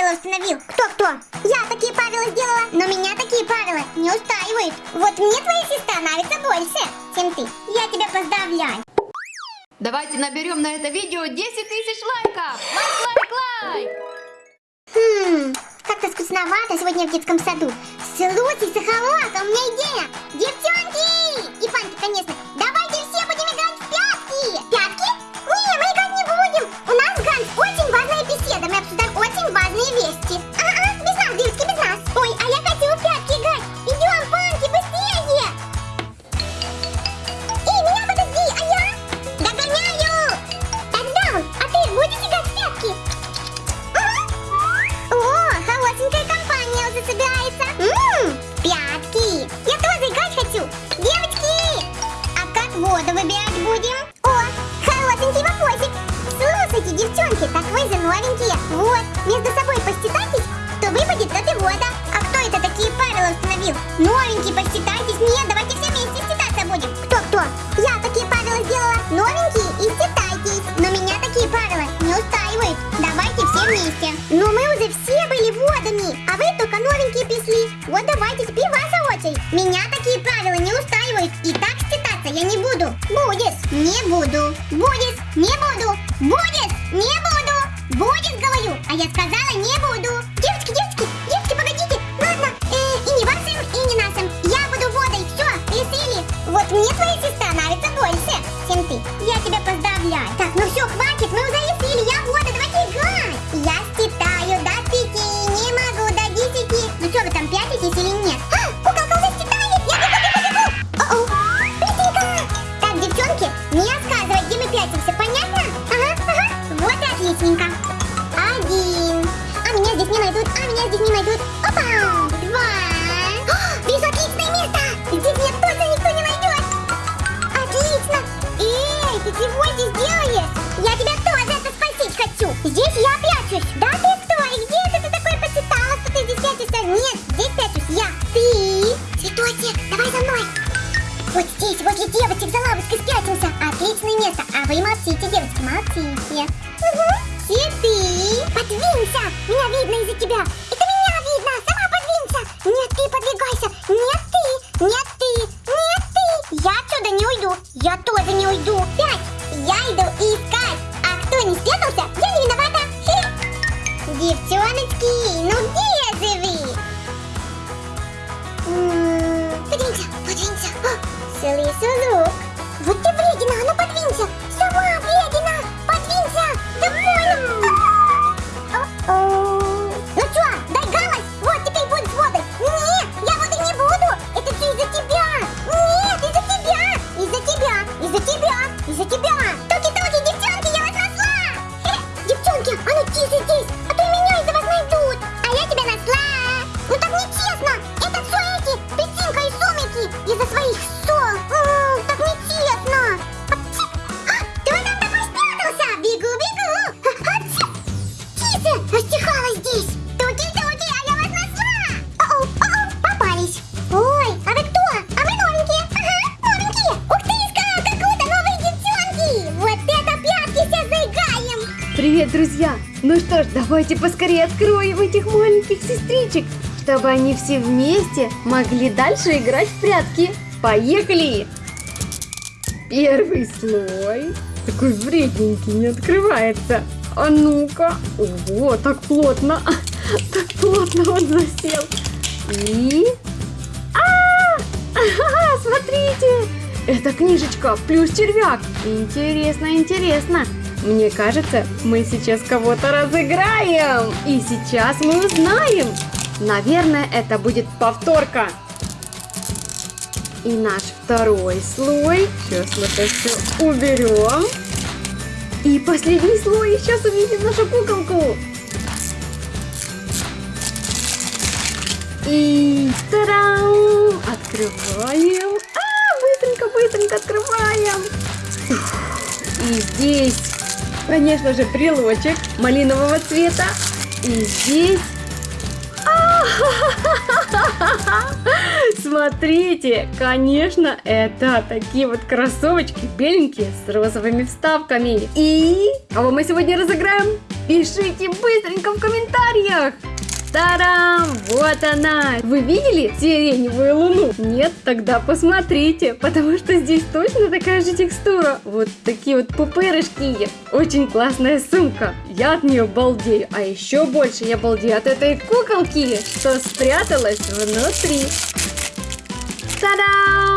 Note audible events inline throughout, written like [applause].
правила установил? Кто-кто? Я такие правила сделала, но меня такие правила не устраивают. Вот мне твоя сестра нравится больше, чем ты. Я тебя поздравляю. Давайте наберем на это видео 10 тысяч лайков! Лайк, лайк, лайк! Хм, как-то скучновато сегодня в детском саду. Слушай, Сахалок, у меня идея. Девчонки! И Паньки, конечно. Вместе. Но мы уже все были водами, а вы только новенькие пришли. Вот давайте, теперь ваша очередь. Меня такие правила не устраивают. И так считаться я не буду. Будешь? Не буду. Будешь? Не буду. Будешь? Не буду. Будешь, говорю. А я сказала не буду. Девочки, девочки, девочки, погодите. Ладно, э, и не вашим, и не нашим. Я буду водой. Все, решили. Вот мне твоя сестра нравится больше, чем ты. Я тебя поздравляю. Здесь не найдут, а меня здесь не найдут. Опа! Два. О, Вижу отличное место. Здесь меня точно никто не найдет. Отлично. Эй, ты чего здесь делаешь? Я тебя тоже это спросить хочу. Здесь я прячусь. Да ты кто? И где это ты такой посчитала, что ты здесь прячешься? Нет, здесь прячусь я. Ты? Цветочек, давай за мной. Вот здесь, возле девочек за лавочкой спрячемся. Отличное место. А вы молчите, девочки, молчите. Угу. Цветы. Подвинься. Меня видно из-за тебя. Это меня видно. Сама подвинься. Нет, ты подвигайся. Нет, ты. Нет, ты. Нет, ты. Я отсюда не уйду. Я тоже не уйду. Пять. Я иду искать. А кто не спрятался, я не виновата. Хе. Девчоночки, ну где же вы? М, Подвинься, подвинься. Привет, друзья! Ну что ж, давайте поскорее откроем этих маленьких сестричек, чтобы они все вместе могли дальше играть в прятки. Поехали! Первый слой. Такой вредненький, не открывается. А ну-ка. Ого, так плотно. [laughs] Так плотно он засел. И... А! Ага, смотрите! Это книжечка плюс червяк. Интересно, интересно. Мне кажется, мы сейчас кого-то разыграем. И сейчас мы узнаем. Наверное, это будет повторка. И наш второй слой. Сейчас мы это все уберем. И последний слой. Сейчас увидим нашу куколку. И тарам! Открываем. А, быстренько, быстренько открываем. И здесь, конечно же, брелочек малинового цвета. И здесь... [laughs] Смотрите, конечно, это такие вот кроссовочки беленькие с розовыми вставками. И кого мы сегодня разыграем? Пишите быстренько в комментариях. Тарам! Вот она! Вы видели сиреневую луну? Нет? Тогда посмотрите, потому что здесь точно такая же текстура. Вот такие вот пупырышки. Очень классная сумка. Я от нее балдею. А еще больше я балдею от этой куколки, что спряталась внутри. Та-дам!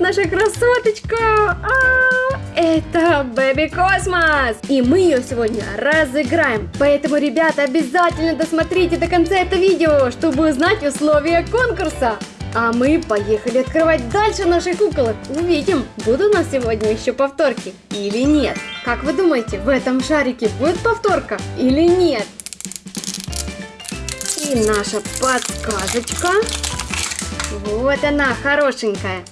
Наша красоточка! А-а-а! Это Baby Космос! И мы ее сегодня разыграем. Поэтому, ребята, обязательно досмотрите до конца это видео, чтобы узнать условия конкурса. А мы поехали открывать дальше наших куколок. Увидим, будут у нас сегодня еще повторки или нет. Как вы думаете, в этом шарике будет повторка или нет? И наша подсказочка. Вот она, хорошенькая.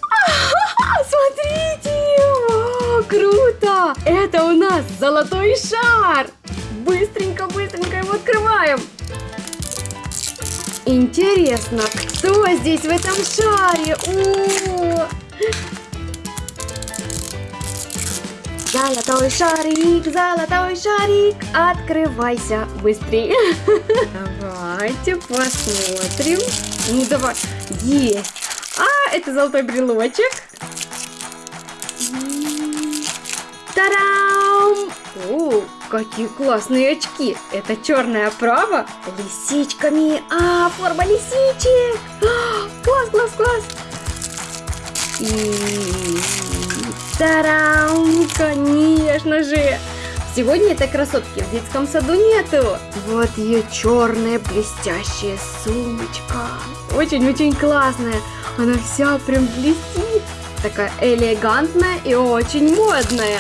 Смотрите! О, круто! Это у нас золотой шар! Быстренько, быстренько его открываем! Интересно, кто здесь в этом шаре? О! Золотой шарик, золотой шарик, открывайся быстрее. Давайте посмотрим. Ну давай, есть. А, это золотой брелочек. Тарам! О, какие классные очки! Это черная оправа лисичками. А, форма лисичек! А, класс, класс, класс! И... Тарам! Конечно же! Сегодня этой красотки в детском саду нету. Вот ее черная блестящая сумочка. Очень-очень классная. Она вся прям блестит. Такая элегантная и очень модная.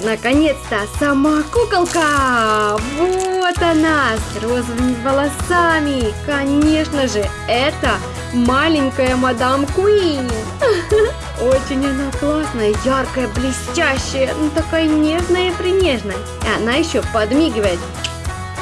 Наконец-то сама куколка! Вот она, с розовыми волосами. Конечно же, это маленькая мадам Куин. [laughs] Очень она классная, яркая, блестящая, ну такая нежная и принежная. И она еще подмигивает.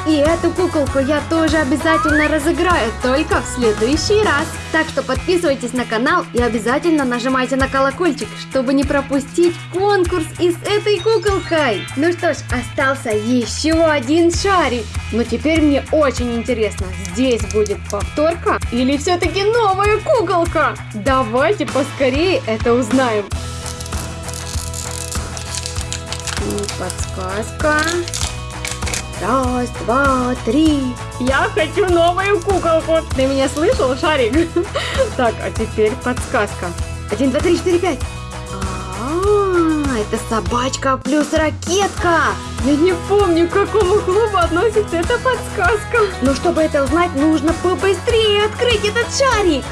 И эту куколку я тоже обязательно разыграю, только в следующий раз. Так что подписывайтесь на канал и обязательно нажимайте на колокольчик, чтобы не пропустить конкурс и с этой куколкой. Ну что ж, остался еще один шарик. Но теперь мне очень интересно, здесь будет повторка или все-таки новая куколка? Давайте поскорее это узнаем. И подсказка. Раз, два, три. Я хочу новую куколку. Ты меня слышал, Шарик? [laughs] Так, а теперь подсказка. Один, два, три, четыре, пять. А, это собачка плюс ракетка. Я не помню, к какому клубу относится эта подсказка. Но чтобы это узнать, нужно побыстрее открыть этот шарик.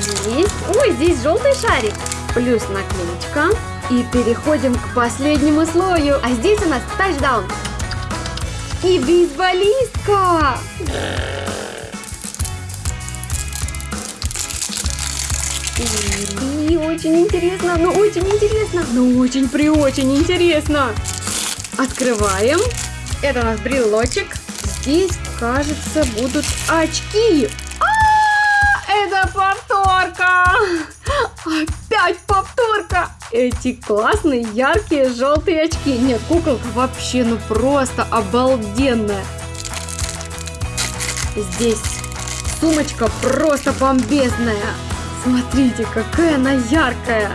Здесь, ой, здесь желтый шарик. Плюс наклеечка. И переходим к последнему слою. А здесь у нас тачдаун. И бейсболистка. И очень интересно, ну очень интересно, ну очень при очень интересно. Открываем. Это у нас брелочек. Здесь, кажется, будут очки. А, -а, -а это повторка. Опять повторка! Эти классные, яркие, желтые очки. Нет, куколка вообще, ну просто обалденная. Здесь сумочка просто бомбезная. Смотрите, какая она яркая.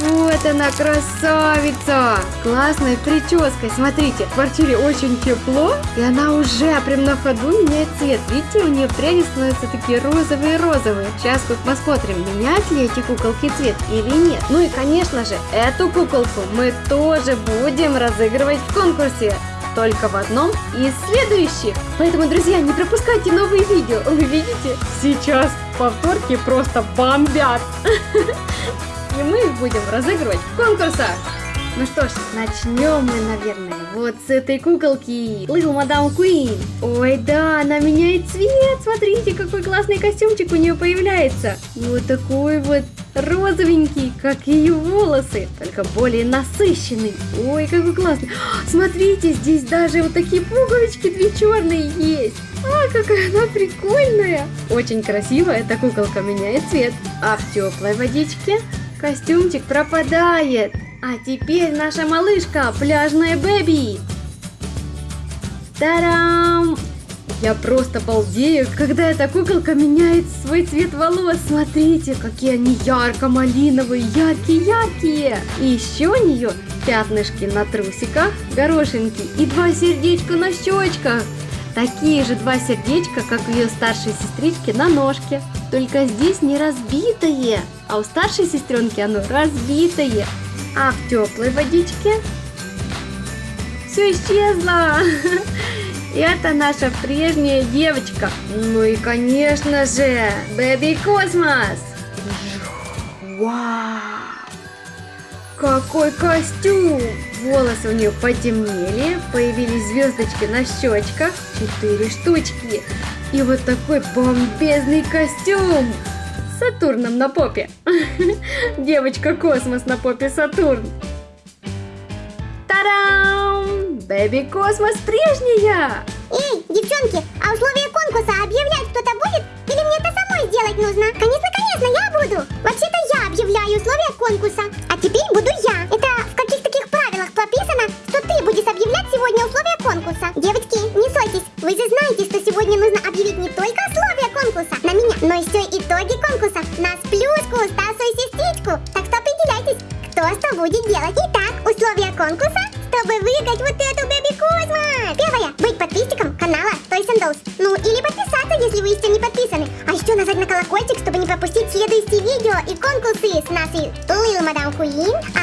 Вот она красавица! Классной прической. Смотрите, в квартире очень тепло, и она уже прям на ходу меняет цвет. Видите, у нее пряди становятся такие розовые-розовые. Сейчас вот посмотрим, меняют ли эти куколки цвет или нет. Ну и, конечно же, эту куколку мы тоже будем разыгрывать в конкурсе только в одном из следующих. Поэтому, друзья, не пропускайте новые видео. Вы видите? Сейчас повторки просто бомбят. [laughs] и мы их будем разыгрывать в конкурсах. Ну что ж, начнем мы, наверное, вот с этой куколки. Little Madame Queen. Ой, да, она меняет цвет. Смотрите, какой классный костюмчик у нее появляется. Вот такой вот розовенький, как ее волосы, только более насыщенный. Ой, какой классный. [gasps] Смотрите, здесь даже вот такие пуговички две черные есть. А, какая она прикольная. Очень красивая эта куколка меняет цвет. А в теплой водичке костюмчик пропадает. А теперь наша малышка, пляжная Бэби. Тарам! Я просто балдею, когда эта куколка меняет свой цвет волос. Смотрите, какие они ярко-малиновые, яркие-яркие. И еще у нее пятнышки на трусиках, горошинки и два сердечка на щечках. Такие же два сердечка, как у ее старшей сестрички на ножке. Только здесь не разбитое, а у старшей сестренки оно разбитое. А в теплой водичке все исчезло. [laughs] Это наша прежняя девочка. Ну и, конечно же, Baby Космос. Вау! Какой костюм! Волосы у нее потемнели, появились звездочки на щечках, четыре штучки. И вот такой бомбезный костюм! Сатурном на попе. [laughs] Девочка Космос на попе Сатурн. Тарам! Baby Космос прежняя! Эй, девчонки, а условия конкурса объявлять кто-то будет? Или мне это самой сделать нужно? Конечно, конечно, я буду. Вообще-то я объявляю условия конкурса. А теперь буду я. Это в каких таких правилах прописано, что ты будешь объявлять сегодня условия конкурса. Девочки, не сойтесь. Вы же знаете, что сегодня нужно объявить не только будет делать. Итак, условия конкурса, чтобы выиграть вот эту Бэби Космо. Первое. Быть подписчиком канала Toys and Dolls. Ну, или подписаться, если вы еще не подписаны. А еще нажать на колокольчик, чтобы не пропустить следующие видео и конкурсы с нашей Lil Madame Queen, а